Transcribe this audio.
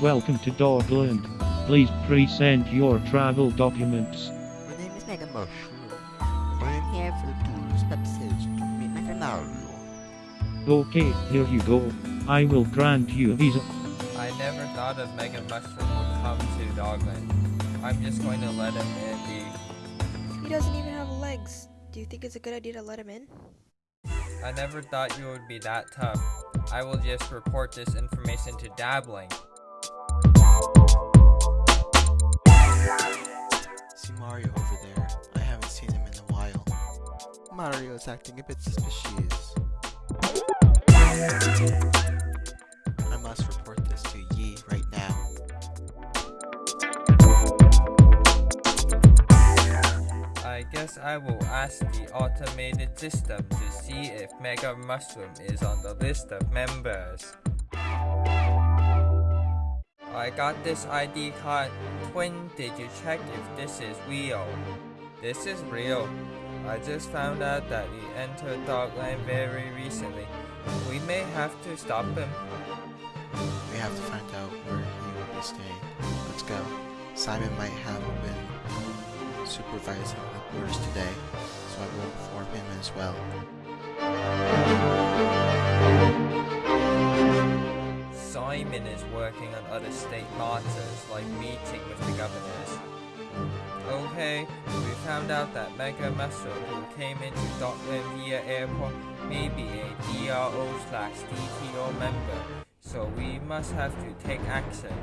Welcome to Dogland. Please present your travel documents. My name is Mega Mushroom. I am here for the tourist purposes to meet my friend Mario. Okay, here you go. I will grant you a visa. I never thought of Mega Mushroom would come to Dogland. I'm just going to let him in the... He doesn't even have legs. Do you think it's a good idea to let him in? I never thought you would be that tough. I will just report this information to Dabbling. Mario is acting a bit suspicious. I must report this to Yi right now. I guess I will ask the automated system to see if Mega Mushroom is on the list of members. I got this ID card. Twin, did you check if this is real? This is real. I just found out that he entered Dogland very recently. We may have to stop him. We have to find out where he will be staying. Let's go. Simon might have been supervising the tours today, so I will inform him as well. Simon is working on other state matters, like meeting with the governors. Okay, found out that Mega Mushroom, who came into Dogland via airport, may be a DRO slash DTO member, so we must have to take action.